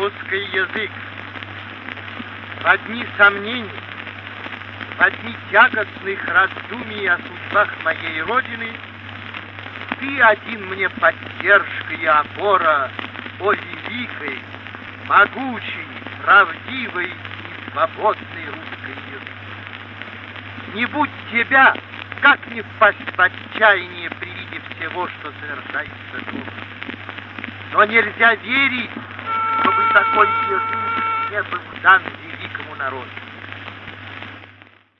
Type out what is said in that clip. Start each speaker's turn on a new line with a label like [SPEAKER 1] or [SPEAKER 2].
[SPEAKER 1] русский язык. В одни сомнений, в одни тягостных раздумий о судьбах моей Родины ты один мне поддержка и опора, о великой, могучей, правдивой и свободной русской язык. Не будь тебя, как не впасть в отчаяние при виде всего, что совершается тут. Но нельзя верить, чтобы такой язык не был дан великому народу.